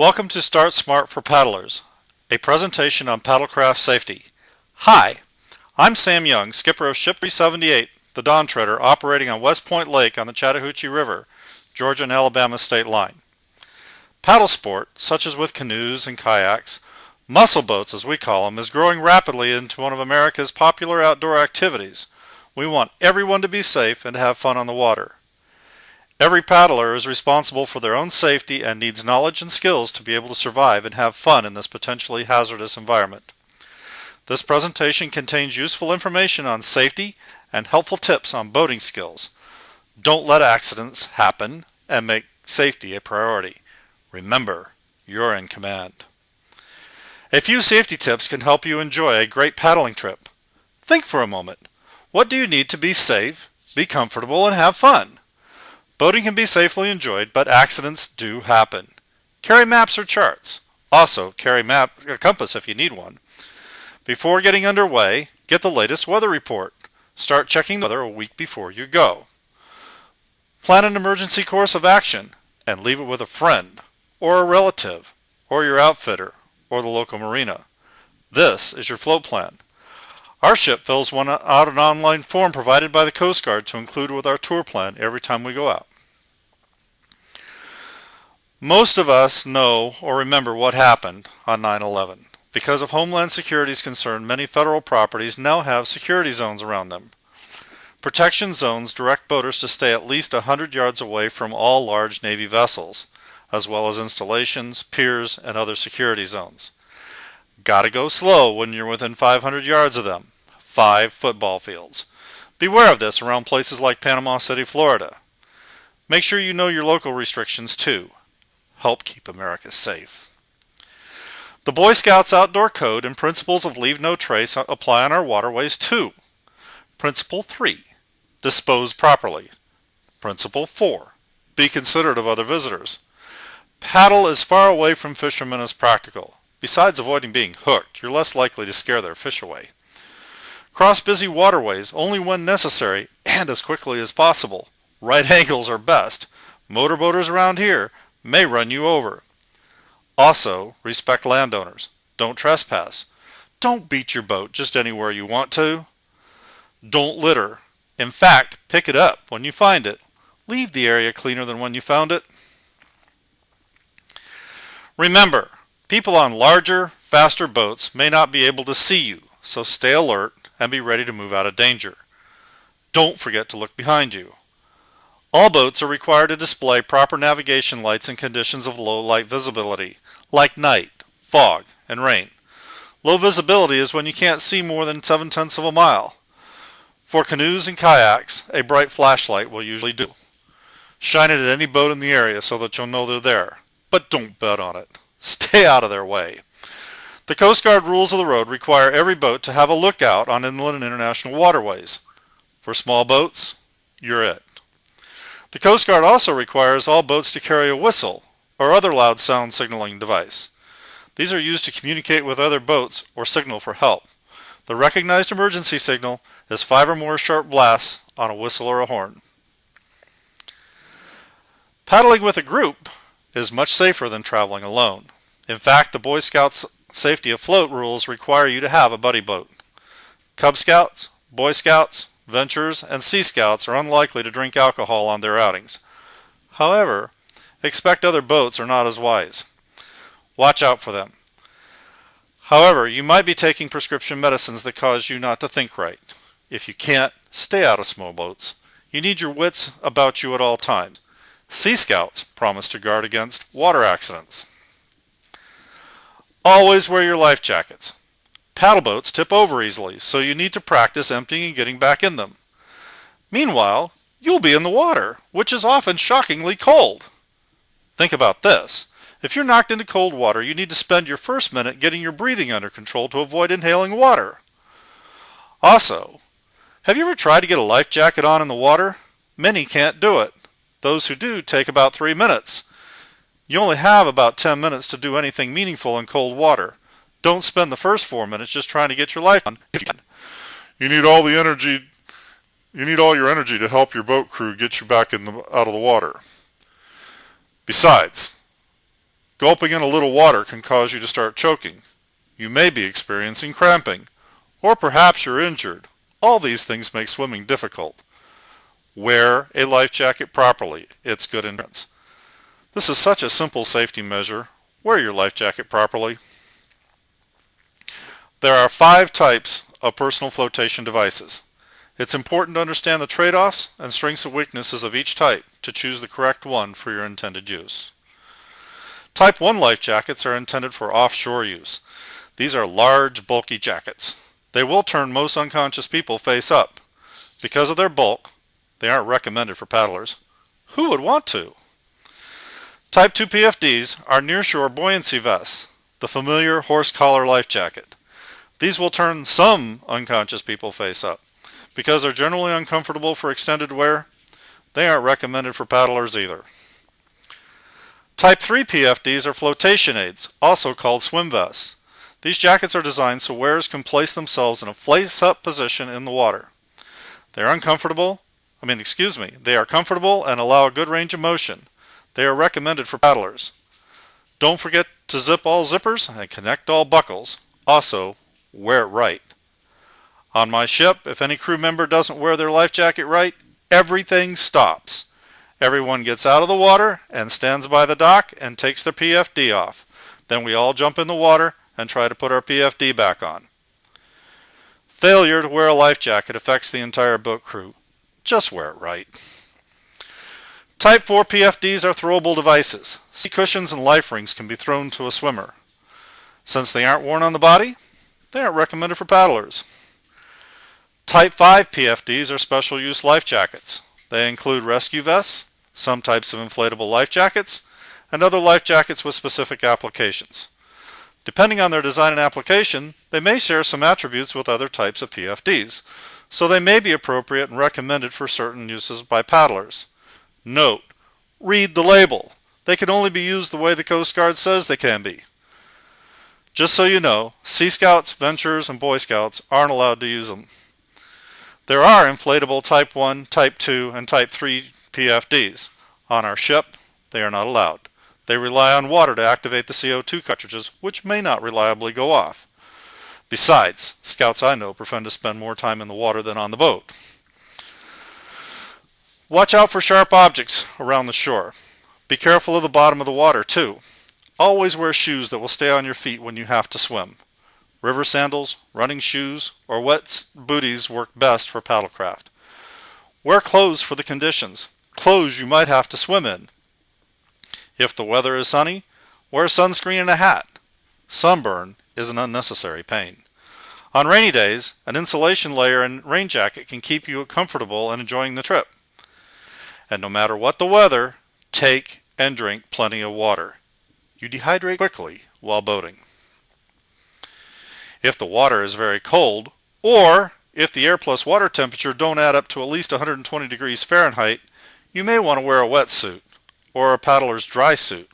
Welcome to Start Smart for Paddlers, a presentation on paddlecraft safety. Hi, I'm Sam Young, skipper of Ship 378, the Dawn Treader, operating on West Point Lake on the Chattahoochee River, Georgia and Alabama state line. Paddle sport, such as with canoes and kayaks, muscle boats as we call them, is growing rapidly into one of America's popular outdoor activities. We want everyone to be safe and to have fun on the water. Every paddler is responsible for their own safety and needs knowledge and skills to be able to survive and have fun in this potentially hazardous environment. This presentation contains useful information on safety and helpful tips on boating skills. Don't let accidents happen and make safety a priority. Remember, you're in command. A few safety tips can help you enjoy a great paddling trip. Think for a moment. What do you need to be safe, be comfortable, and have fun? Boating can be safely enjoyed, but accidents do happen. Carry maps or charts. Also, carry map, a compass if you need one. Before getting underway, get the latest weather report. Start checking the weather a week before you go. Plan an emergency course of action and leave it with a friend, or a relative, or your outfitter, or the local marina. This is your float plan. Our ship fills one out an online form provided by the Coast Guard to include with our tour plan every time we go out. Most of us know or remember what happened on 9-11. Because of Homeland Security's concern, many federal properties now have security zones around them. Protection zones direct boaters to stay at least 100 yards away from all large Navy vessels, as well as installations, piers, and other security zones. Gotta go slow when you're within 500 yards of them. Five football fields. Beware of this around places like Panama City, Florida. Make sure you know your local restrictions too help keep America safe. The Boy Scouts Outdoor Code and Principles of Leave No Trace apply on our waterways too. Principle 3. Dispose properly. Principle 4. Be considerate of other visitors. Paddle as far away from fishermen as practical. Besides avoiding being hooked, you're less likely to scare their fish away. Cross busy waterways only when necessary and as quickly as possible. Right angles are best. Motorboaters around here may run you over. Also, respect landowners. Don't trespass. Don't beat your boat just anywhere you want to. Don't litter. In fact, pick it up when you find it. Leave the area cleaner than when you found it. Remember, people on larger, faster boats may not be able to see you, so stay alert and be ready to move out of danger. Don't forget to look behind you. All boats are required to display proper navigation lights in conditions of low light visibility, like night, fog, and rain. Low visibility is when you can't see more than 7 tenths of a mile. For canoes and kayaks, a bright flashlight will usually do. Shine it at any boat in the area so that you'll know they're there, but don't bet on it. Stay out of their way. The Coast Guard rules of the road require every boat to have a lookout on inland and international waterways. For small boats, you're it. The Coast Guard also requires all boats to carry a whistle or other loud sound signaling device. These are used to communicate with other boats or signal for help. The recognized emergency signal is five or more sharp blasts on a whistle or a horn. Paddling with a group is much safer than traveling alone. In fact, the Boy Scouts safety afloat rules require you to have a buddy boat. Cub Scouts, Boy Scouts, Venturers, and Sea Scouts are unlikely to drink alcohol on their outings. However, expect other boats are not as wise. Watch out for them. However, you might be taking prescription medicines that cause you not to think right. If you can't, stay out of small boats. You need your wits about you at all times. Sea Scouts promise to guard against water accidents. Always wear your life jackets. Paddle boats tip over easily, so you need to practice emptying and getting back in them. Meanwhile, you'll be in the water, which is often shockingly cold. Think about this. If you're knocked into cold water, you need to spend your first minute getting your breathing under control to avoid inhaling water. Also, have you ever tried to get a life jacket on in the water? Many can't do it. Those who do take about three minutes. You only have about 10 minutes to do anything meaningful in cold water. Don't spend the first four minutes just trying to get your life on. If you can. You need all the energy. You need all your energy to help your boat crew get you back in the, out of the water. Besides, Gulping in a little water can cause you to start choking. You may be experiencing cramping. Or perhaps you're injured. All these things make swimming difficult. Wear a life jacket properly. It's good insurance. This is such a simple safety measure. Wear your life jacket properly. There are five types of personal flotation devices. It's important to understand the trade-offs and strengths and weaknesses of each type to choose the correct one for your intended use. Type 1 life jackets are intended for offshore use. These are large, bulky jackets. They will turn most unconscious people face up. Because of their bulk, they aren't recommended for paddlers. Who would want to? Type 2 PFDs are nearshore buoyancy vests, the familiar horse collar life jacket. These will turn some unconscious people face up. Because they're generally uncomfortable for extended wear, they aren't recommended for paddlers either. Type 3 PFDs are flotation aids, also called swim vests. These jackets are designed so wearers can place themselves in a face-up position in the water. They are uncomfortable, I mean, excuse me, they are comfortable and allow a good range of motion. They are recommended for paddlers. Don't forget to zip all zippers and connect all buckles. Also, wear it right. On my ship, if any crew member doesn't wear their life jacket right, everything stops. Everyone gets out of the water and stands by the dock and takes their PFD off. Then we all jump in the water and try to put our PFD back on. Failure to wear a life jacket affects the entire boat crew. Just wear it right. Type 4 PFDs are throwable devices. Seat cushions and life rings can be thrown to a swimmer. Since they aren't worn on the body, they aren't recommended for paddlers. Type 5 PFDs are special use life jackets. They include rescue vests, some types of inflatable life jackets, and other life jackets with specific applications. Depending on their design and application, they may share some attributes with other types of PFDs, so they may be appropriate and recommended for certain uses by paddlers. Note, read the label. They can only be used the way the Coast Guard says they can be. Just so you know, Sea Scouts, Venturers, and Boy Scouts aren't allowed to use them. There are inflatable Type 1, Type 2, and Type 3 PFDs. On our ship, they are not allowed. They rely on water to activate the CO2 cartridges, which may not reliably go off. Besides, scouts I know prefer to spend more time in the water than on the boat. Watch out for sharp objects around the shore. Be careful of the bottom of the water too. Always wear shoes that will stay on your feet when you have to swim. River sandals, running shoes, or wet booties work best for paddlecraft. Wear clothes for the conditions, clothes you might have to swim in. If the weather is sunny, wear sunscreen and a hat. Sunburn is an unnecessary pain. On rainy days, an insulation layer and rain jacket can keep you comfortable and enjoying the trip. And no matter what the weather, take and drink plenty of water. You dehydrate quickly while boating. If the water is very cold, or if the air plus water temperature don't add up to at least 120 degrees Fahrenheit, you may want to wear a wetsuit or a paddler's dry suit.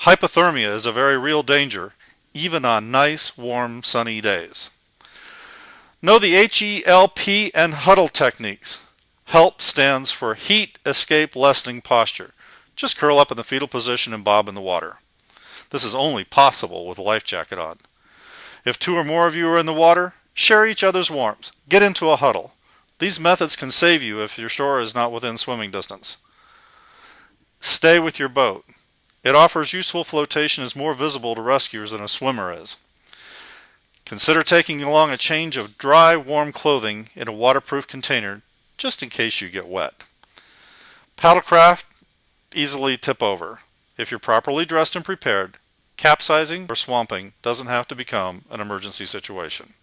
Hypothermia is a very real danger, even on nice, warm, sunny days. Know the HELP and huddle techniques. HELP stands for Heat Escape Lessening Posture. Just curl up in the fetal position and bob in the water. This is only possible with a life jacket on. If two or more of you are in the water, share each other's warmth. Get into a huddle. These methods can save you if your shore is not within swimming distance. Stay with your boat. It offers useful flotation is more visible to rescuers than a swimmer is. Consider taking along a change of dry, warm clothing in a waterproof container just in case you get wet. Paddlecraft easily tip over. If you're properly dressed and prepared, capsizing or swamping doesn't have to become an emergency situation.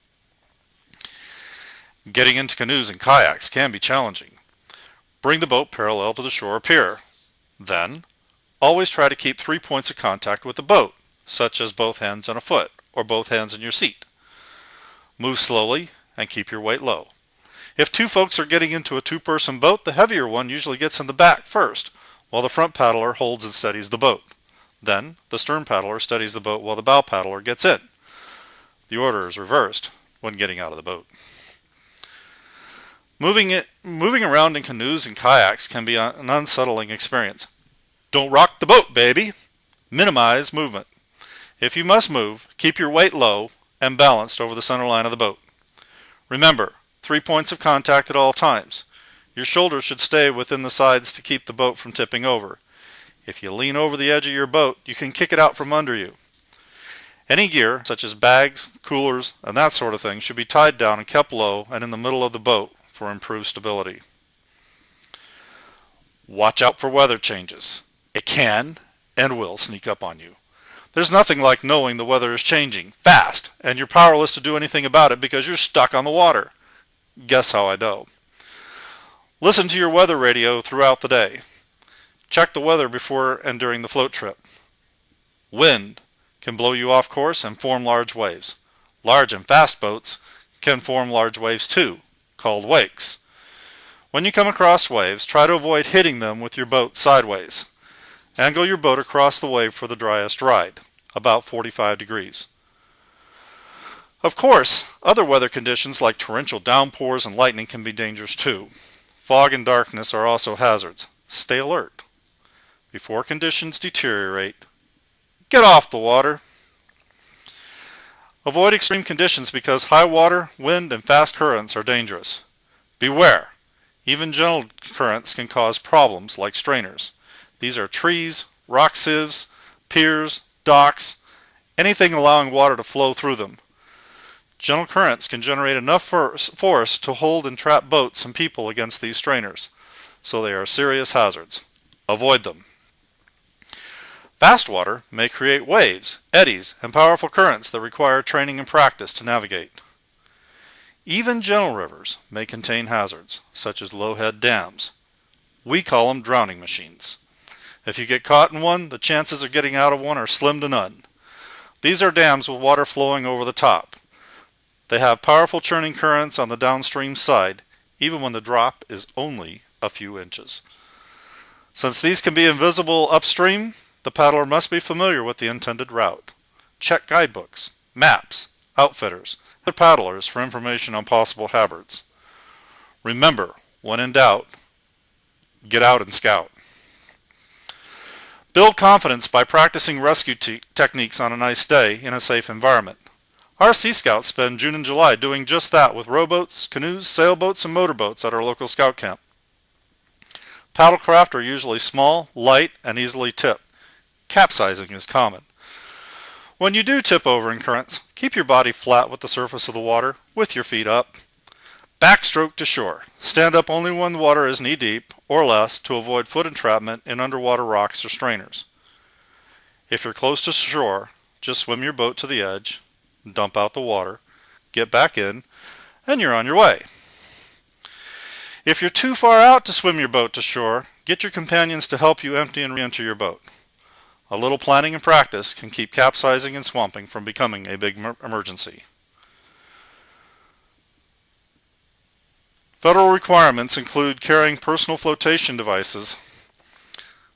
Getting into canoes and kayaks can be challenging. Bring the boat parallel to the shore or pier. Then, always try to keep three points of contact with the boat, such as both hands on a foot or both hands in your seat. Move slowly and keep your weight low. If two folks are getting into a two-person boat, the heavier one usually gets in the back first, while the front paddler holds and steadies the boat. Then, the stern paddler steadies the boat while the bow paddler gets in. The order is reversed when getting out of the boat. Moving, it, moving around in canoes and kayaks can be an unsettling experience. Don't rock the boat, baby! Minimize movement. If you must move, keep your weight low and balanced over the center line of the boat. Remember, three points of contact at all times. Your shoulders should stay within the sides to keep the boat from tipping over. If you lean over the edge of your boat, you can kick it out from under you. Any gear, such as bags, coolers, and that sort of thing, should be tied down and kept low and in the middle of the boat for improved stability. Watch out for weather changes. It can and will sneak up on you. There's nothing like knowing the weather is changing fast and you're powerless to do anything about it because you're stuck on the water. Guess how I know. Listen to your weather radio throughout the day. Check the weather before and during the float trip. Wind can blow you off course and form large waves. Large and fast boats can form large waves too, called wakes. When you come across waves, try to avoid hitting them with your boat sideways. Angle your boat across the wave for the driest ride, about 45 degrees. Of course, other weather conditions like torrential downpours and lightning can be dangerous too. Fog and darkness are also hazards. Stay alert. Before conditions deteriorate, get off the water. Avoid extreme conditions because high water, wind, and fast currents are dangerous. Beware! Even gentle currents can cause problems like strainers. These are trees, rock sieves, piers, docks, anything allowing water to flow through them. Gentle currents can generate enough force to hold and trap boats and people against these strainers, so they are serious hazards. Avoid them. Fast water may create waves, eddies, and powerful currents that require training and practice to navigate. Even gentle rivers may contain hazards, such as low-head dams. We call them drowning machines. If you get caught in one, the chances of getting out of one are slim to none. These are dams with water flowing over the top. They have powerful churning currents on the downstream side, even when the drop is only a few inches. Since these can be invisible upstream, the paddler must be familiar with the intended route. Check guidebooks, maps, outfitters, and paddlers for information on possible hazards. Remember, when in doubt, get out and scout. Build confidence by practicing rescue te techniques on a nice day in a safe environment. Our Sea Scouts spend June and July doing just that with rowboats, canoes, sailboats, and motorboats at our local scout camp. Paddlecraft are usually small, light, and easily tipped. Capsizing is common. When you do tip over in currents, keep your body flat with the surface of the water, with your feet up. Backstroke to shore. Stand up only when the water is knee deep or less to avoid foot entrapment in underwater rocks or strainers. If you're close to shore, just swim your boat to the edge, dump out the water, get back in, and you're on your way. If you're too far out to swim your boat to shore, get your companions to help you empty and re-enter your boat. A little planning and practice can keep capsizing and swamping from becoming a big emergency. Federal requirements include carrying personal flotation devices,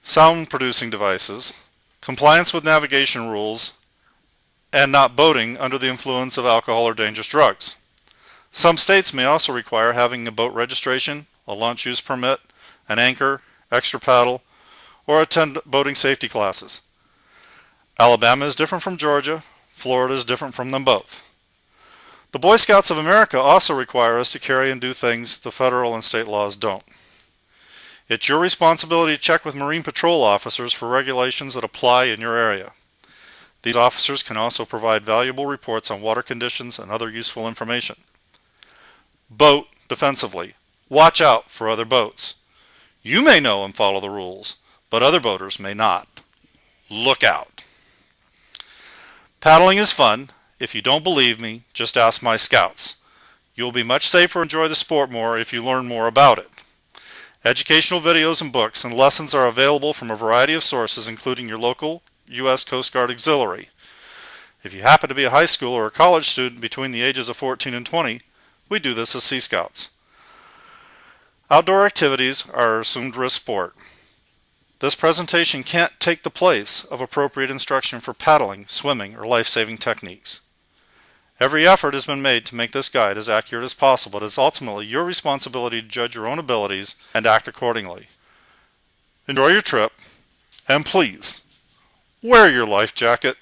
sound producing devices, compliance with navigation rules, and not boating under the influence of alcohol or dangerous drugs. Some states may also require having a boat registration, a launch use permit, an anchor, extra paddle, or attend boating safety classes. Alabama is different from Georgia, Florida is different from them both. The Boy Scouts of America also require us to carry and do things the federal and state laws don't. It's your responsibility to check with Marine Patrol officers for regulations that apply in your area. These officers can also provide valuable reports on water conditions and other useful information. Boat defensively. Watch out for other boats. You may know and follow the rules, but other boaters may not. Look out. Paddling is fun, if you don't believe me, just ask my scouts. You'll be much safer and enjoy the sport more if you learn more about it. Educational videos and books and lessons are available from a variety of sources including your local U.S. Coast Guard Auxiliary. If you happen to be a high school or a college student between the ages of 14 and 20, we do this as Sea Scouts. Outdoor activities are assumed risk sport. This presentation can't take the place of appropriate instruction for paddling, swimming, or life-saving techniques. Every effort has been made to make this guide as accurate as possible, but it's ultimately your responsibility to judge your own abilities and act accordingly. Enjoy your trip, and please, Wear your life jacket.